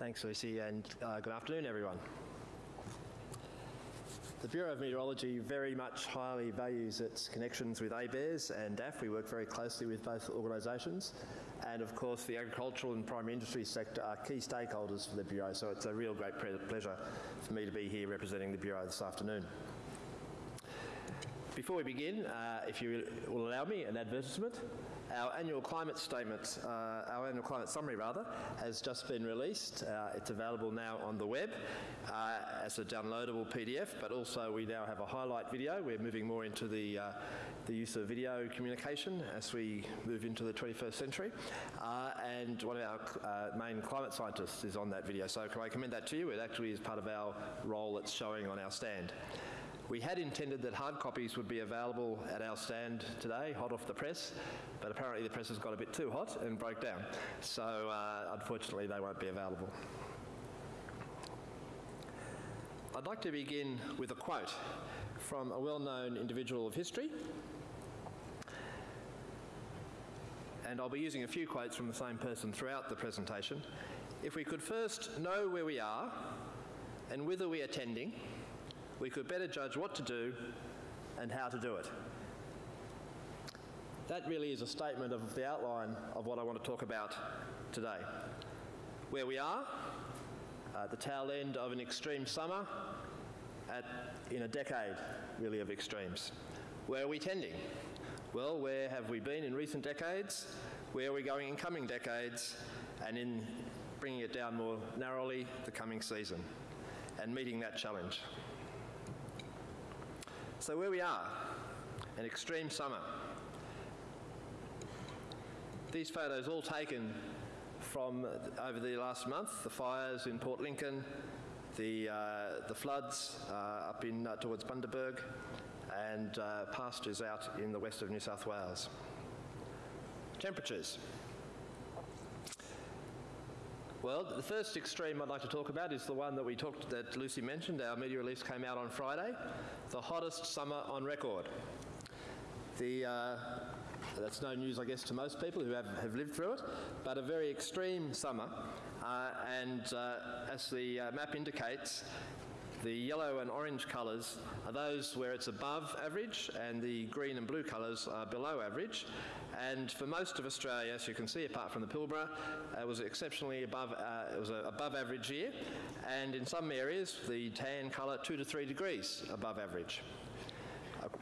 Thanks, Lucy, and uh, good afternoon, everyone. The Bureau of Meteorology very much highly values its connections with ABARES and DAF. We work very closely with both organisations. And of course, the agricultural and primary industry sector are key stakeholders for the Bureau, so it's a real great pleasure for me to be here representing the Bureau this afternoon. Before we begin, uh, if you will allow me an advertisement, our annual climate statement, uh, our annual climate summary rather, has just been released. Uh, it's available now on the web uh, as a downloadable PDF, but also we now have a highlight video. We're moving more into the, uh, the use of video communication as we move into the 21st century. Uh, and one of our main climate scientists is on that video. So can I commend that to you? It actually is part of our role that's showing on our stand. We had intended that hard copies would be available at our stand today, hot off the press, but apparently the press has got a bit too hot and broke down. So uh, unfortunately they won't be available. I'd like to begin with a quote from a well-known individual of history. And I'll be using a few quotes from the same person throughout the presentation. If we could first know where we are and whither we are tending, we could better judge what to do and how to do it. That really is a statement of the outline of what I want to talk about today. Where we are, the tail end of an extreme summer, at, in a decade really of extremes. Where are we tending? Well, where have we been in recent decades? Where are we going in coming decades? And in bringing it down more narrowly, the coming season, and meeting that challenge. So where we are, an extreme summer. These photos all taken from over the last month, the fires in Port Lincoln, the, uh, the floods uh, up in uh, towards Bundaberg, and uh, pastures out in the west of New South Wales. Temperatures. Well, the first extreme I'd like to talk about is the one that we talked, that Lucy mentioned. Our media release came out on Friday, the hottest summer on record. The, uh, that's no news, I guess, to most people who have, have lived through it, but a very extreme summer. Uh, and uh, as the uh, map indicates, the yellow and orange colours are those where it's above average and the green and blue colours are below average. And for most of Australia, as you can see, apart from the Pilbara, it was exceptionally above, uh, it was above average year. And in some areas, the tan colour two to three degrees above average.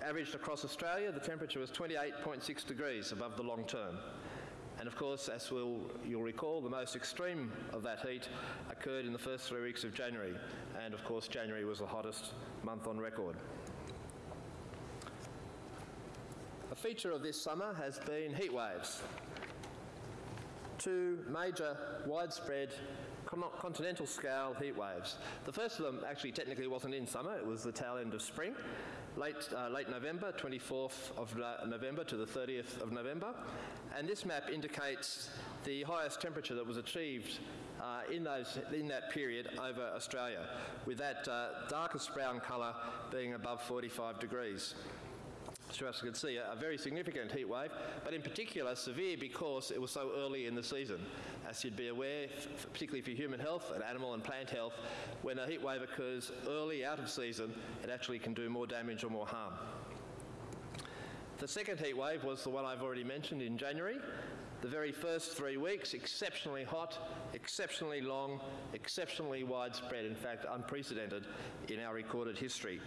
Averaged across Australia, the temperature was 28.6 degrees above the long term. And of course, as we'll, you'll recall, the most extreme of that heat occurred in the first three weeks of January. And of course, January was the hottest month on record. A feature of this summer has been heat waves. Two major, widespread continental scale heat waves. The first of them actually technically wasn't in summer, it was the tail end of spring, late, uh, late November, 24th of November to the 30th of November. And this map indicates the highest temperature that was achieved uh, in, those, in that period over Australia, with that uh, darkest brown colour being above 45 degrees you can see, a, very significant heat wave, but in particular severe because it was so early in the season. As you'd be aware, particularly for human health and animal and plant health, when a heat wave occurs early out of season, it actually can do more damage or more harm. The second heat wave was the one I've already mentioned in January. The very first three weeks, exceptionally hot, exceptionally long, exceptionally widespread, in fact unprecedented in our recorded history.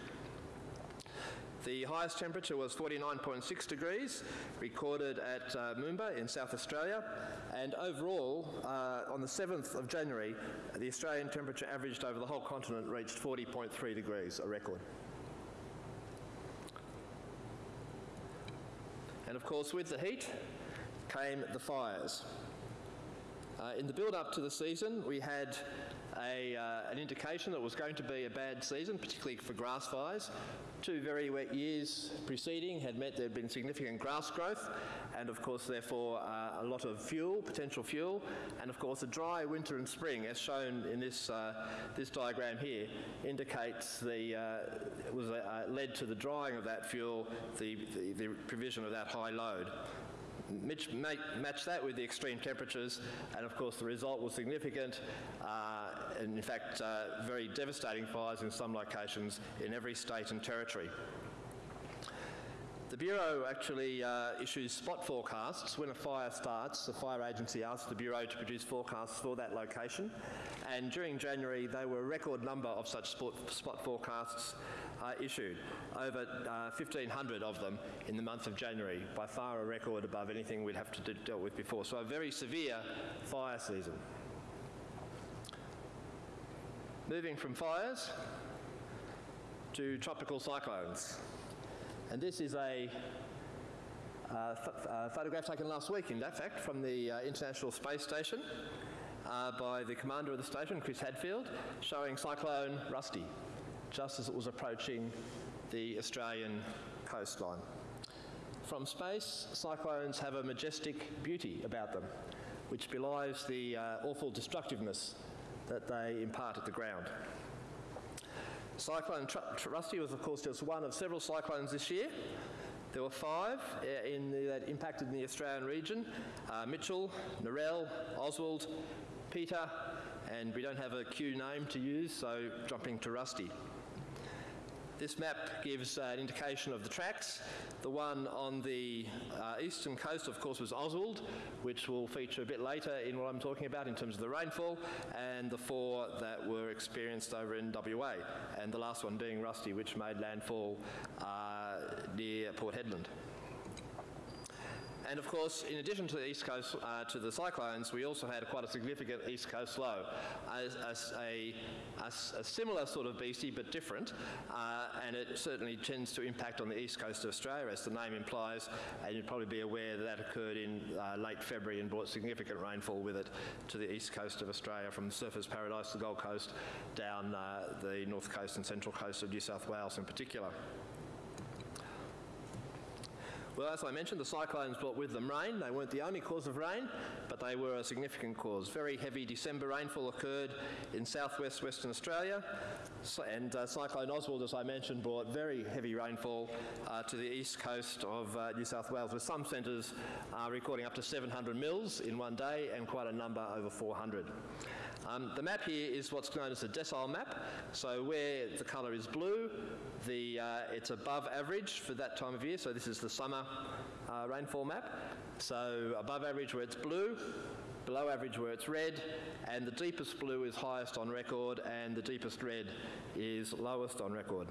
The highest temperature was 49.6 degrees, recorded at uh, Moomba in South Australia. And overall, uh, on the 7th of January, the Australian temperature averaged over the whole continent reached 40.3 degrees, a record. And of course, with the heat came the fires. Uh, in the build up to the season, we had a, uh, an indication that it was going to be a bad season, particularly for grass fires. Two very wet years preceding had meant there had been significant grass growth, and of course, therefore, uh, a lot of fuel, potential fuel, and of course, a dry winter and spring, as shown in this, uh, this diagram here, indicates the, uh, was uh, led to the drying of that fuel, the, the, the provision of that high load. Match, match that with the extreme temperatures, and of course the result was significant, uh, and in fact uh, very devastating fires in some locations in every state and territory. The Bureau actually uh, issues spot forecasts. When a fire starts, the fire agency asks the Bureau to produce forecasts for that location. And during January, there were a record number of such spot forecasts uh, issued, over uh, 1,500 of them in the month of January, by far a record above anything we'd have to do, dealt with before. So a very severe fire season. Moving from fires to tropical cyclones. And this is a uh, uh, photograph taken last week, in fact, from the uh, International Space Station uh, by the commander of the station, Chris Hadfield, showing Cyclone Rusty, just as it was approaching the Australian coastline. From space, cyclones have a majestic beauty about them, which belies the uh, awful destructiveness that they impart at the ground. Cyclone Rusty was, of course, just one of several cyclones this year. There were five uh, the, that impacted in the Australian region uh, Mitchell, Narelle, Oswald, Peter, and we don't have a Q name to use, so jumping to Rusty. This map gives uh, an indication of the tracks. The one on the uh, eastern coast, of course, was Oswald, which will feature a bit later in what I'm talking about in terms of the rainfall, and the four that were experienced over in WA, and the last one being Rusty, which made landfall uh, near Port Hedland. And of course, in addition to the east coast, uh, to the cyclones, we also had quite a significant east coast low, as, as a, a, similar sort of beastie but different, uh, and it certainly tends to impact on the east coast of Australia, as the name implies, and you'd probably be aware that that occurred in uh, late February and brought significant rainfall with it to the east coast of Australia, from the Surfers Paradise, the Gold Coast, down uh, the north coast and central coast of New South Wales in particular. Well, as I mentioned, the cyclones brought with them rain. They weren't the only cause of rain, but they were a significant cause. Very heavy December rainfall occurred in southwest Western Australia, and uh, Cyclone Oswald, as I mentioned, brought very heavy rainfall uh, to the east coast of uh, New South Wales, with some centres uh, recording up to 700 mils in one day and quite a number over 400. Um, the map here is what's known as a decile map. So where the colour is blue, the, uh, it's above average for that time of year. So this is the summer uh, rainfall map. So above average where it's blue, below average where it's red, and the deepest blue is highest on record, and the deepest red is lowest on record.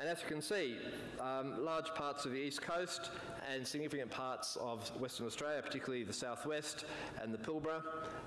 And as you can see, um, large parts of the east coast and significant parts of Western Australia, particularly the southwest and the Pilbara,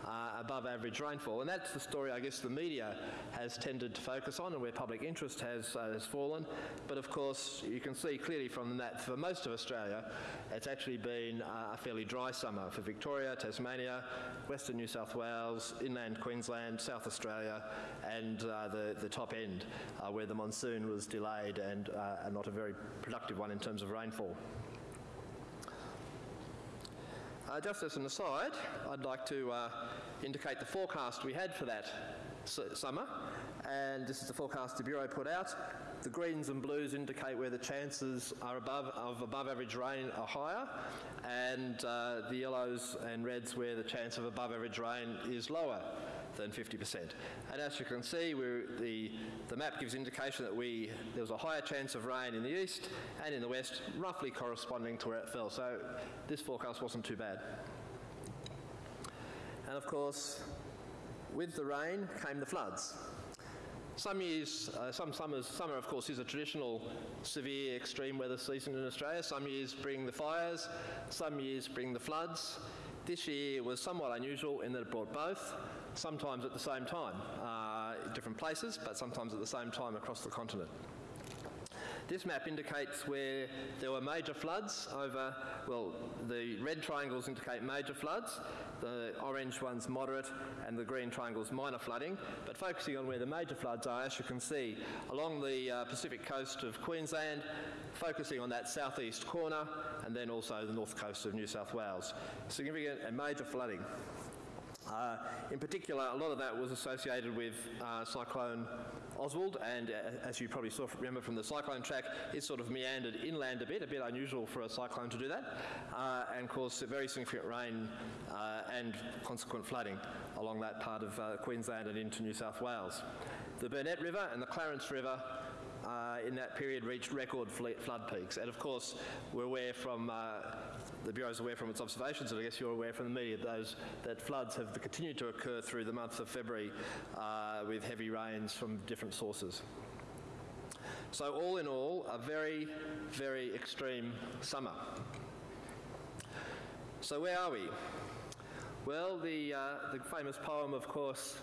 uh, above average rainfall. And that's the story I guess the media has tended to focus on and where public interest has, uh, has fallen. But of course, you can see clearly from that for most of Australia, it's actually been uh, a fairly dry summer for Victoria, Tasmania, Western New South Wales, inland Queensland, South Australia, and uh, the, the top end uh, where the monsoon was delayed and uh, not a very productive one in terms of rainfall. Uh, just as an aside, I'd like to uh, indicate the forecast we had for that summer, and this is the forecast the Bureau put out. The greens and blues indicate where the chances are above, of above average rain are higher, and uh, the yellows and reds where the chance of above average rain is lower than 50%. And as you can see, the, the map gives indication that we, there was a higher chance of rain in the east and in the west, roughly corresponding to where it fell. So this forecast wasn't too bad. And of course, with the rain came the floods. Some years, uh, some summers, summer of course is a traditional severe extreme weather season in Australia. Some years bring the fires, some years bring the floods. This year was somewhat unusual in that it brought both sometimes at the same time, uh, different places, but sometimes at the same time across the continent. This map indicates where there were major floods over, well, the red triangles indicate major floods, the orange ones moderate, and the green triangles minor flooding. But focusing on where the major floods are, as you can see, along the uh, Pacific coast of Queensland, focusing on that southeast corner, and then also the north coast of New South Wales. Significant and major flooding. Uh, in particular, a lot of that was associated with uh, Cyclone Oswald, and uh, as you probably saw, remember from the cyclone track, it sort of meandered inland a bit, a bit unusual for a cyclone to do that, uh, and caused very significant rain uh, and consequent flooding along that part of Queensland and into New South Wales. The Burnett River and the Clarence River uh, in that period reached record flood peaks. And of course, we're aware from, uh, the Bureau is aware from its observations, and I guess you're aware from the media, those, that floods have continued to occur through the month of February uh, with heavy rains from different sources. So all in all, a very, very extreme summer. So where are we? Well, the, uh, the famous poem, of course,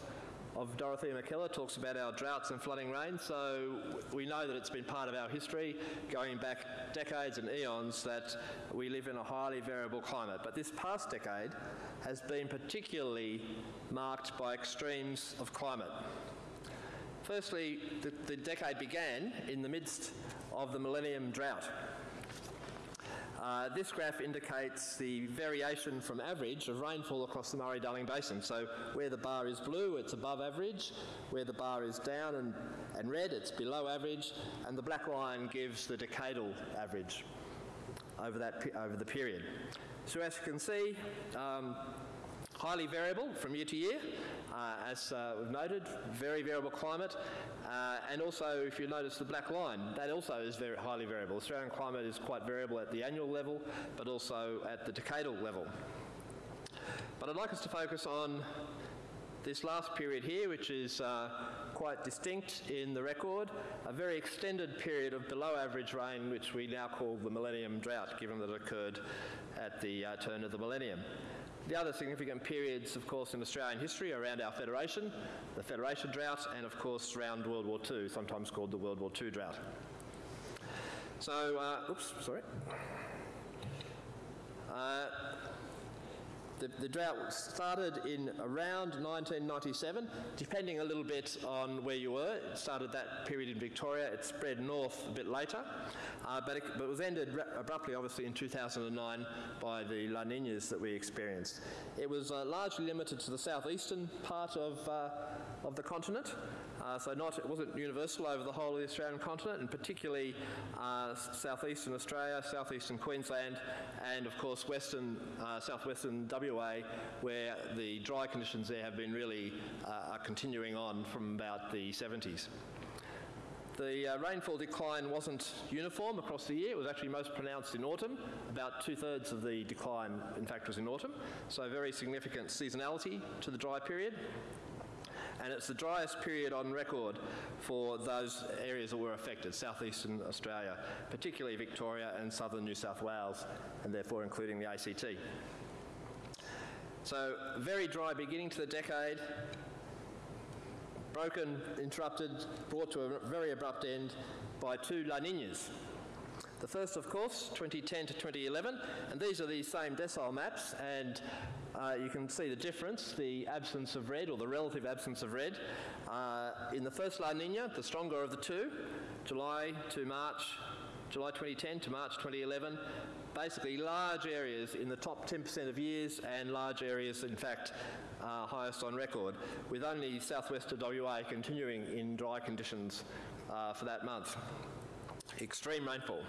of Dorothea Mackellar talks about our droughts and flooding rain, so we know that it's been part of our history going back decades and eons that we live in a highly variable climate. But this past decade has been particularly marked by extremes of climate. Firstly, the, the decade began in the midst of the millennium drought. Uh, this graph indicates the variation from average of rainfall across the Murray-Darling Basin. So where the bar is blue, it's above average. Where the bar is down and, and red, it's below average. And the black line gives the decadal average over, that, over the period. So as you can see, um, highly variable from year to year, uh, as uh, we've noted, very variable climate, uh, and also if you notice the black line, that also is very highly variable. Australian climate is quite variable at the annual level, but also at the decadal level. But I'd like us to focus on this last period here, which is uh, quite distinct in the record, a very extended period of below average rain, which we now call the millennium drought, given that it occurred at the uh, turn of the millennium. The other significant periods, of course, in Australian history are around our Federation, the Federation drought, and of course around World War II, sometimes called the World War II drought. So, uh, oops, sorry. Uh, the, the, drought started in around 1997, depending a little bit on where you were. It started that period in Victoria, it spread north a bit later, uh, but, it, but, it, was ended abruptly, obviously, in 2009 by the La Ninas that we experienced. It was uh, largely limited to the southeastern part of, uh, of the continent, uh, so not, it wasn't universal over the whole of the Australian continent, and particularly uh, southeastern Australia, southeastern Queensland, and of course western, uh, southwestern WA, where the dry conditions there have been really uh, continuing on from about the 70s. The uh, rainfall decline wasn't uniform across the year. It was actually most pronounced in autumn. About two-thirds of the decline, in fact, was in autumn. So very significant seasonality to the dry period and it's the driest period on record for those areas that were affected, southeastern Australia, particularly Victoria and southern New South Wales, and therefore including the ACT. So, very dry beginning to the decade, broken, interrupted, brought to a very abrupt end by two La Ninas. The first, of course, 2010 to 2011, and these are the same decile maps, and uh, you can see the difference, the absence of red, or the relative absence of red. Uh, in the first La Nina, the stronger of the two, July to March, July 2010 to March 2011, basically large areas in the top 10% of years and large areas, in fact, uh, highest on record, with only southwest of WA continuing in dry conditions uh, for that month. Extreme rainfall.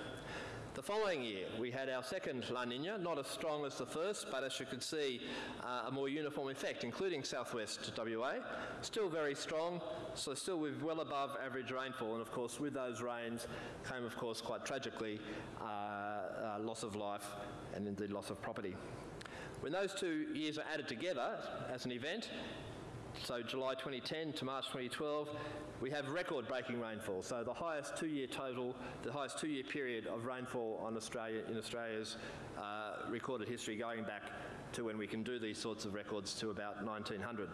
The following year, we had our second La Nina, not as strong as the first, but as you could see, uh, a more uniform effect, including southwest WA. Still very strong, so still with well above average rainfall, and of course, with those rains came, of course, quite tragically, uh, uh, loss of life and indeed loss of property. When those two years are added together as an event, so July 2010 to March 2012, we have record-breaking rainfall. So the highest two-year total, the highest two-year period of rainfall on Australia in Australia's uh, recorded history, going back to when we can do these sorts of records to about 1900.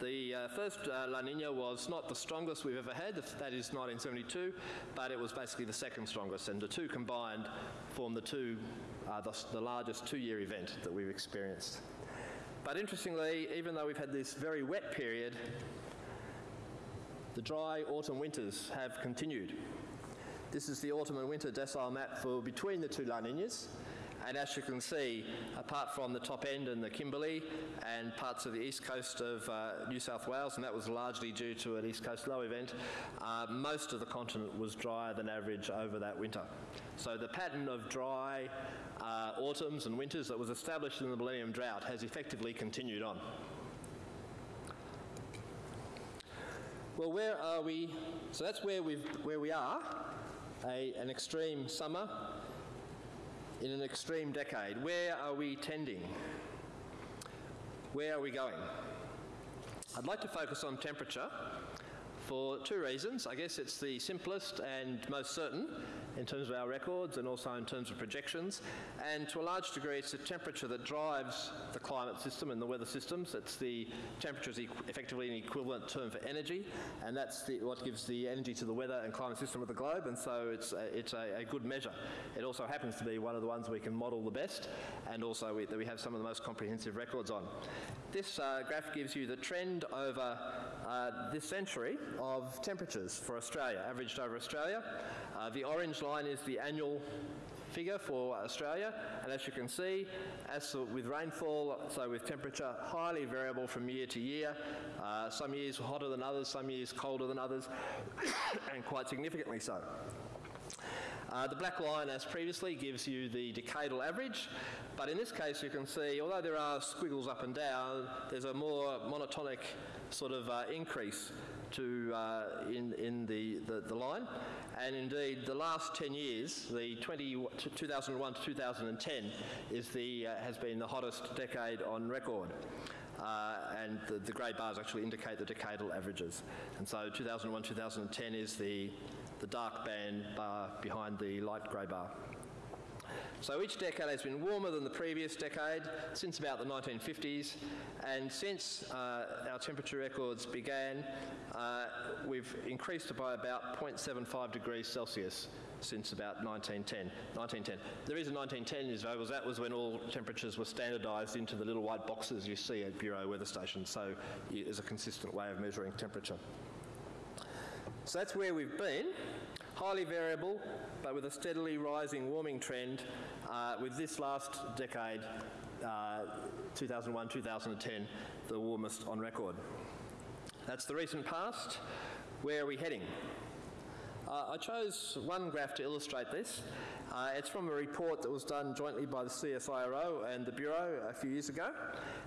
The uh, first uh, La Nina was not the strongest we've ever had, that is 1972, but it was basically the second strongest, and the two combined form the two, uh, the, the largest two-year event that we've experienced. But interestingly, even though we've had this very wet period, the dry autumn winters have continued. This is the autumn and winter decile map for between the two La Ninas, And as you can see, apart from the top end and the Kimberley and parts of the east coast of uh, New South Wales, and that was largely due to an east coast low event, uh, most of the continent was drier than average over that winter. So the pattern of dry uh, autumns and winters that was established in the Millennium Drought has effectively continued on. Well, where are we? So that's where, we've, where we are, a, an extreme summer in an extreme decade. Where are we tending? Where are we going? I'd like to focus on temperature for two reasons. I guess it's the simplest and most certain in terms of our records and also in terms of projections. And to a large degree, it's the temperature that drives the climate system and the weather systems. It's the temperature is effectively an equivalent term for energy, and that's the, what gives the energy to the weather and climate system of the globe. And so it's a, it's a, a good measure. It also happens to be one of the ones we can model the best, and also we, that we have some of the most comprehensive records on. This uh, graph gives you the trend over uh, this century of temperatures for Australia, averaged over Australia. Uh, the orange line is the annual figure for Australia, and as you can see, as with rainfall, so with temperature, highly variable from year to year. Uh, some years hotter than others, some years colder than others, and quite significantly so. Uh, the black line, as previously, gives you the decadal average, but in this case you can see, although there are squiggles up and down, there's a more monotonic sort of uh, increase to, uh, in, in the, the, the, line. And indeed, the last 10 years, the 20, 2001 to 2010, is the, uh, has been the hottest decade on record. Uh, and the, the grey bars actually indicate the decadal averages. And so 2001 2010 is the, the dark band bar behind the light grey bar. So each decade has been warmer than the previous decade since about the 1950s, and since uh, our temperature records began, uh, we've increased by about 0.75 degrees Celsius since about 1910. 1910. The reason 1910 is was that was when all temperatures were standardised into the little white boxes you see at Bureau weather stations, so it's a consistent way of measuring temperature. So that's where we've been highly variable, but with a steadily rising warming trend uh, with this last decade, uh, 2001 2010, the warmest on record. That's the recent past. Where are we heading? Uh, I chose one graph to illustrate this. Uh, it's from a report that was done jointly by the CSIRO and the Bureau a few years ago.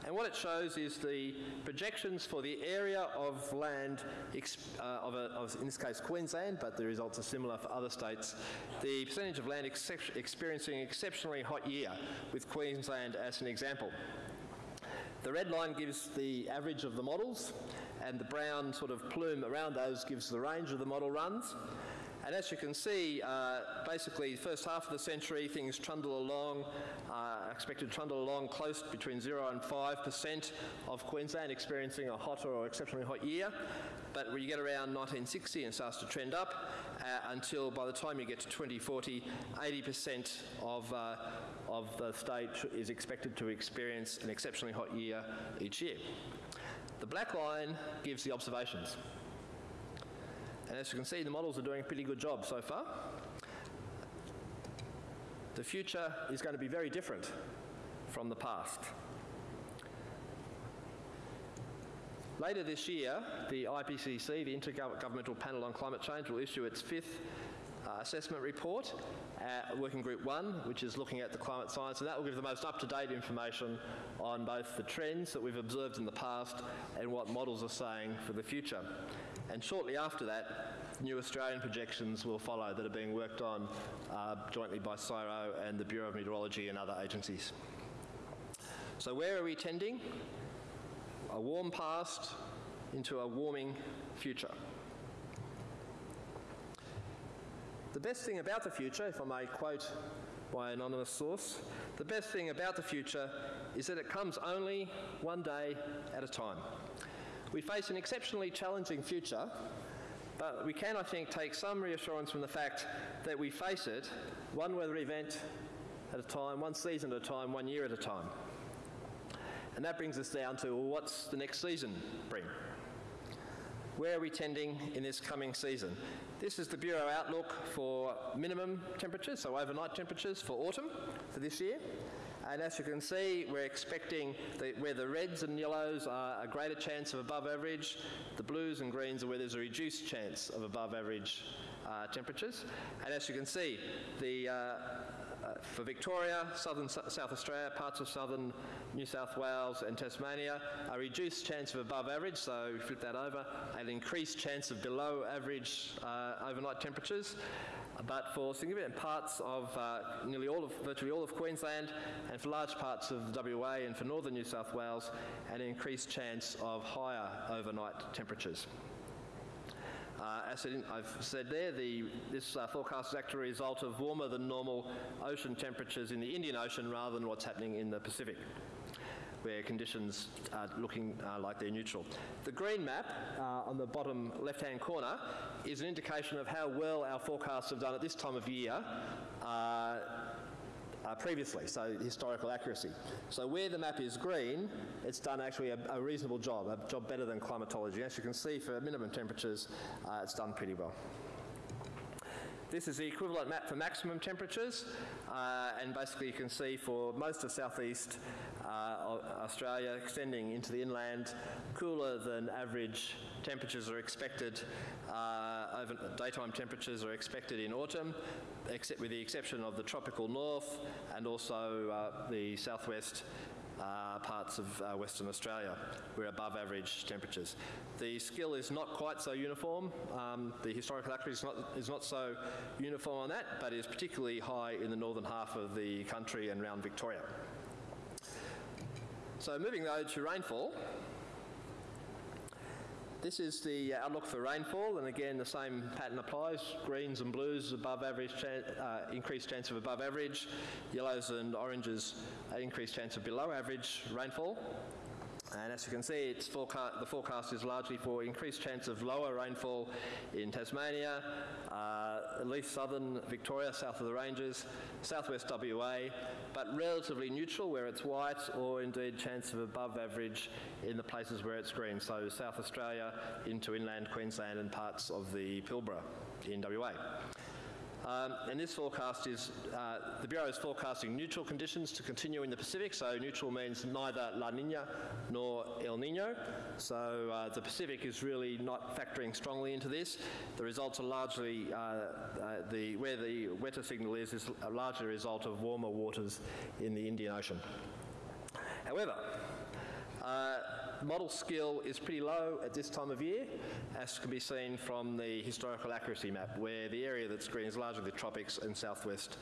And what it shows is the projections for the area of land, uh, of, a, of, in this case Queensland, but the results are similar for other states, the percentage of land ex experiencing exceptionally hot year, with Queensland as an example. The red line gives the average of the models, and the brown sort of plume around those gives the range of the model runs. And as you can see, uh, basically, the first half of the century, things trundle along, uh, expected to trundle along close between 0 and 5% of Queensland experiencing a hotter or exceptionally hot year. But when you get around 1960, it starts to trend up uh, until by the time you get to 2040, 80% of, uh, of the state is expected to experience an exceptionally hot year each year. The black line gives the observations. And as you can see, the models are doing a pretty good job so far. The future is going to be very different from the past. Later this year, the IPCC, the Intergovernmental Panel on Climate Change, will issue its fifth uh, assessment report, uh, Working Group 1, which is looking at the climate science, and that will give the most up-to-date information on both the trends that we've observed in the past and what models are saying for the future. And shortly after that, new Australian projections will follow that are being worked on uh, jointly by CSIRO and the Bureau of Meteorology and other agencies. So where are we tending? A warm past into a warming future. The best thing about the future, if I may quote my anonymous source, the best thing about the future is that it comes only one day at a time. We face an exceptionally challenging future, but we can, I think, take some reassurance from the fact that we face it one weather event at a time, one season at a time, one year at a time. And that brings us down to well, what's the next season bring? Where are we tending in this coming season? This is the Bureau outlook for minimum temperatures, so overnight temperatures for autumn for this year. And as you can see, we're expecting where the reds and yellows are a greater chance of above average, the blues and greens are where there's a reduced chance of above average uh, temperatures. And as you can see, the, uh, uh, for Victoria, southern South Australia, parts of southern New South Wales and Tasmania, a reduced chance of above average, so flip that over, an increased chance of below average uh, overnight temperatures. But for significant parts of uh, nearly all of, virtually all of Queensland and for large parts of WA and for northern New South Wales, an increased chance of higher overnight temperatures. Uh, as I've said there, the, this uh, forecast is actually a result of warmer than normal ocean temperatures in the Indian Ocean rather than what's happening in the Pacific where conditions are looking uh, like they're neutral. The green map uh, on the bottom left-hand corner is an indication of how well our forecasts have done at this time of year uh, uh, previously, so historical accuracy. So where the map is green, it's done actually a, a reasonable job, a job better than climatology. As you can see, for minimum temperatures, uh, it's done pretty well. This is the equivalent map for maximum temperatures, uh, and basically you can see for most of southeast Australia extending into the inland, cooler than average temperatures are expected, uh, over daytime temperatures are expected in autumn, except with the exception of the tropical north and also uh, the southwest uh, parts of uh, Western Australia. We're above average temperatures. The skill is not quite so uniform. Um, the historical accuracy is not, is not so uniform on that, but is particularly high in the northern half of the country and around Victoria. So moving though to rainfall, this is the outlook for rainfall, and again the same pattern applies. Greens and blues above average, uh, increased chance of above average. Yellows and oranges, uh, increased chance of below average rainfall. And as you can see, forecast, the forecast is largely for increased chance of lower rainfall in Tasmania, uh, at least southern Victoria, south of the ranges, southwest WA, but relatively neutral where it's white, or indeed chance of above average in the places where it's green, so South Australia into inland Queensland and parts of the Pilbara in WA. Um, and this forecast is, uh, the Bureau is forecasting neutral conditions to continue in the Pacific, so neutral means neither La Nina nor El Nino. So uh, the Pacific is really not factoring strongly into this. The results are largely, uh, uh the, where the wetter signal is, is largely a result of warmer waters in the Indian Ocean. However, uh, model skill is pretty low at this time of year, as can be seen from the historical accuracy map, where the area that's green is largely the tropics and southwest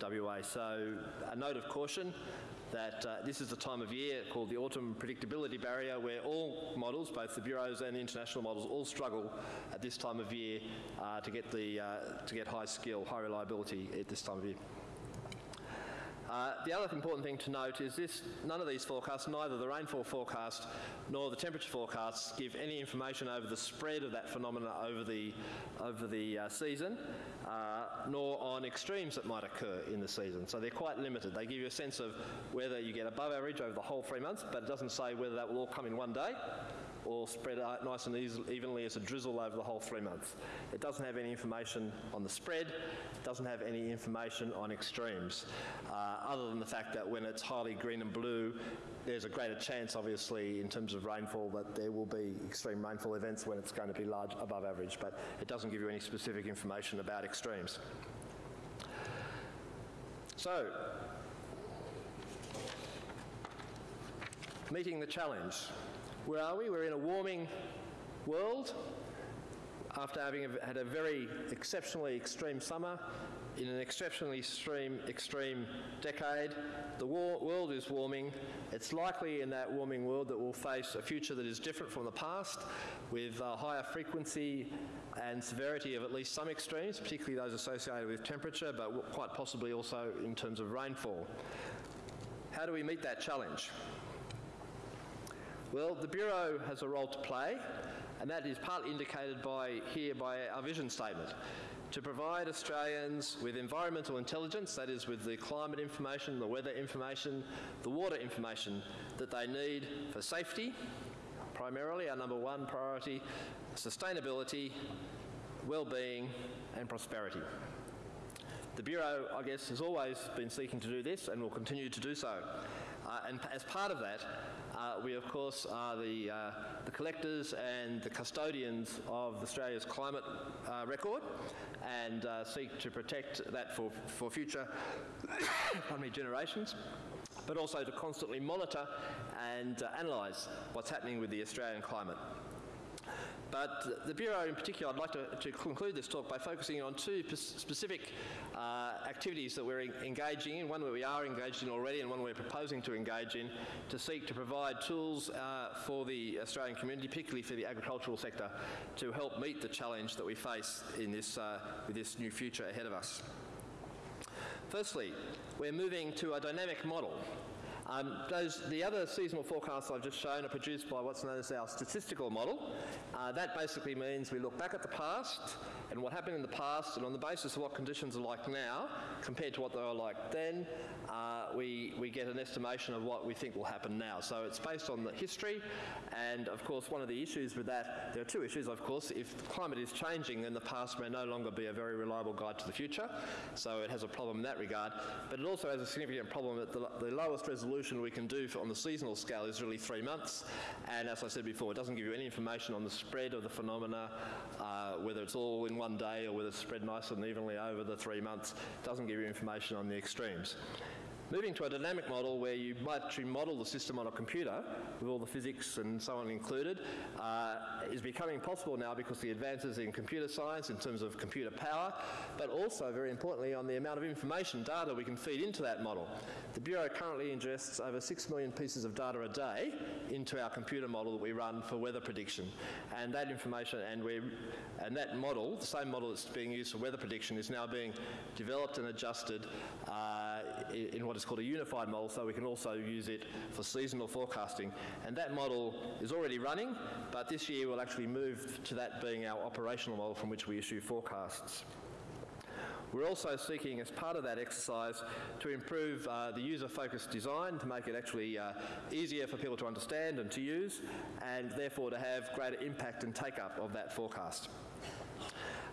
WA. So a note of caution that uh, this is the time of year called the autumn predictability barrier where all models, both the bureaus and the international models, all struggle at this time of year uh, to get the uh, to get high skill, high reliability at this time of year. Uh, the other important thing to note is this, none of these forecasts, neither the rainfall forecast nor the temperature forecasts give any information over the spread of that phenomena over the, over the uh, season, uh, nor on extremes that might occur in the season. So they're quite limited. They give you a sense of whether you get above average over the whole three months, but it doesn't say whether that will all come in one day or spread out nice and evenly as a drizzle over the whole three months. It doesn't have any information on the spread, it doesn't have any information on extremes, uh, other than the fact that when it's highly green and blue, there's a greater chance, obviously, in terms of rainfall, that there will be extreme rainfall events when it's going to be large above average, but it doesn't give you any specific information about extremes. So, meeting the challenge. Where are we? We're in a warming world after having had a very exceptionally extreme summer in an exceptionally extreme, extreme decade. The world is warming. It's likely in that warming world that we'll face a future that is different from the past, with a higher frequency and severity of at least some extremes, particularly those associated with temperature, but quite possibly also in terms of rainfall. How do we meet that challenge? Well, the Bureau has a role to play, and that is partly indicated by here by our vision statement to provide Australians with environmental intelligence, that is, with the climate information, the weather information, the water information that they need for safety, primarily our number one priority sustainability, well-being and prosperity. The Bureau, I guess, has always been seeking to do this and will continue to do so. Uh, and as part of that, uh, we of course are the, uh, the collectors and the custodians of Australia's climate uh, record and uh, seek to protect that for, for future generations but also to constantly monitor and uh, analyse what's happening with the Australian climate. But the Bureau in particular, I'd like to, to conclude this talk by focusing on two specific uh, activities that we're engaging in, one where we are engaged in already and one we're proposing to engage in to seek to provide tools uh, for the Australian community, particularly for the agricultural sector, to help meet the challenge that we face in this, uh, with this new future ahead of us. Firstly, we're moving to a dynamic model um, those, the other seasonal forecasts I've just shown are produced by what's known as our statistical model. Uh, that basically means we look back at the past and what happened in the past, and on the basis of what conditions are like now compared to what they were like then, uh, we, we get an estimation of what we think will happen now. So it's based on the history, and of course, one of the issues with that, there are two issues, of course. If the climate is changing, then the past may no longer be a very reliable guide to the future, so it has a problem in that regard. But it also has a significant problem that the, the lowest resolution we can do for, on the seasonal scale is really three months, and as I said before, it doesn't give you any information on the spread of the phenomena, uh, whether it's all in one day or whether it's spread nice and evenly over the three months, It doesn't give you information on the extremes. Moving to a dynamic model where you might actually model the system on a computer with all the physics and so on included uh, is becoming possible now because the advances in computer science in terms of computer power, but also very importantly on the amount of information data we can feed into that model. The Bureau currently ingests over 6 million pieces of data a day into our computer model that we run for weather prediction. And that information and, we and that model, the same model that's being used for weather prediction, is now being developed and adjusted uh, in what is called a unified model, so we can also use it for seasonal forecasting. And that model is already running, but this year we'll actually move to that being our operational model from which we issue forecasts. We're also seeking, as part of that exercise, to improve uh, the user-focused design to make it actually uh, easier for people to understand and to use, and therefore to have greater impact and take-up of that forecast.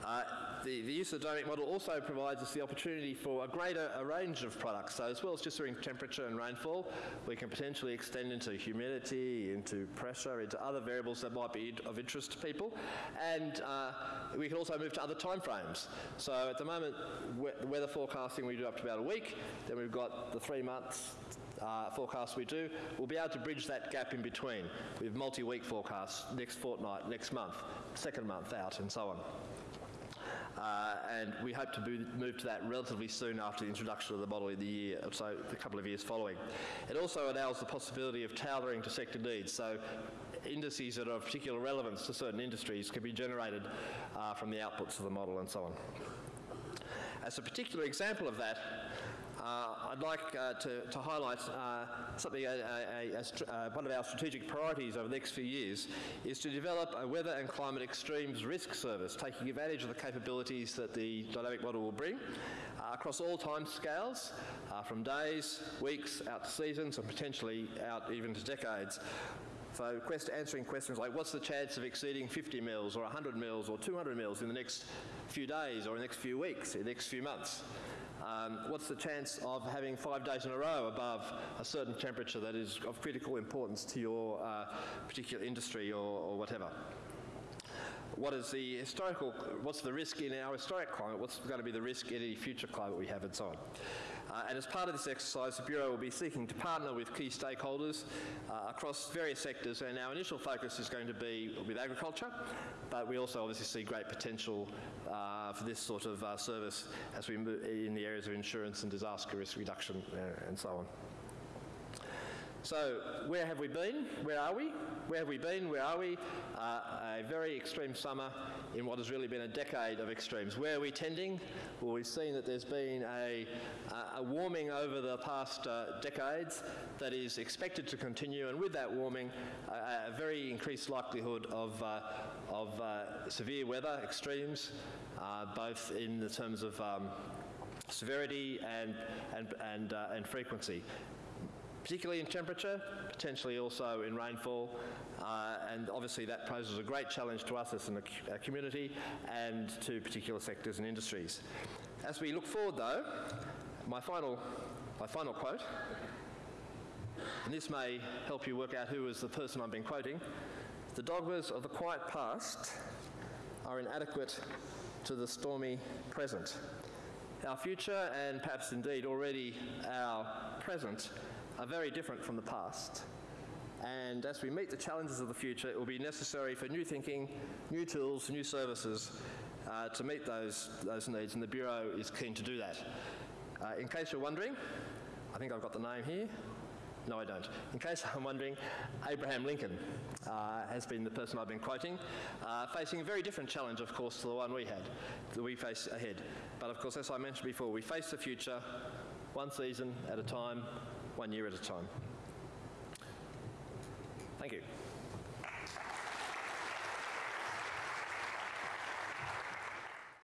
Uh, the, the, use of the dynamic model also provides us the opportunity for a greater a range of products. So as well as just doing temperature and rainfall, we can potentially extend into humidity, into pressure, into other variables that might be of interest to people. And uh, we can also move to other time frames. So at the moment, we weather forecasting we do up to about a week. Then we've got the three months uh, forecasts we do, we'll be able to bridge that gap in between with multi-week forecasts next fortnight, next month, second month out, and so on. Uh, and we hope to move to that relatively soon after the introduction of the model in the year, so a couple of years following. It also allows the possibility of tailoring to sector needs, so indices that are of particular relevance to certain industries can be generated uh, from the outputs of the model and so on. As a particular example of that, uh, I'd like uh, to, to, highlight uh, something, a, a, a, one of our strategic priorities over the next few years is to develop a weather and climate extremes risk service, taking advantage of the capabilities that the dynamic model will bring across all time scales, from days, weeks, out to seasons, and potentially out even to decades. So quest answering questions like what's the chance of exceeding 50 mils or 100 mils or 200 mils in the next few days or in the next few weeks, in the next few months? Um, what's the chance of having five days in a row above a certain temperature that is of critical importance to your uh, particular industry or, or whatever? what is the historical, what's the risk in our historic climate, what's going to be the risk in any future climate we have and so on. Uh, and as part of this exercise, the Bureau will be seeking to partner with key stakeholders uh, across various sectors, and our initial focus is going to be with agriculture, but we also obviously see great potential uh, for this sort of uh, service as we move in the areas of insurance and disaster risk reduction uh, and so on. So where have we been? Where are we? Where have we been? Where are we? Uh, a very extreme summer in what has really been a decade of extremes. Where are we tending? Well, we've seen that there's been a, a warming over the past uh, decades that is expected to continue, and with that warming, a, a very increased likelihood of, uh, of uh, severe weather extremes, uh, both in the terms of um, severity and, and, and, uh, and frequency particularly in temperature, potentially also in rainfall, uh, and obviously that poses a great challenge to us as a, a community and to particular sectors and industries. As we look forward though, my final, my final quote, and this may help you work out who is the person I've been quoting, the dogmas of the quiet past are inadequate to the stormy present. Our future, and perhaps indeed already our present, are very different from the past. And as we meet the challenges of the future, it will be necessary for new thinking, new tools, new services uh, to meet those, those needs, and the Bureau is keen to do that. Uh, in case you're wondering, I think I've got the name here. No, I don't. In case I'm wondering, Abraham Lincoln uh, has been the person I've been quoting, uh, facing a very different challenge, of course, to the one we had, that we face ahead. But of course, as I mentioned before, we face the future one season at a time, one year at a time. Thank you.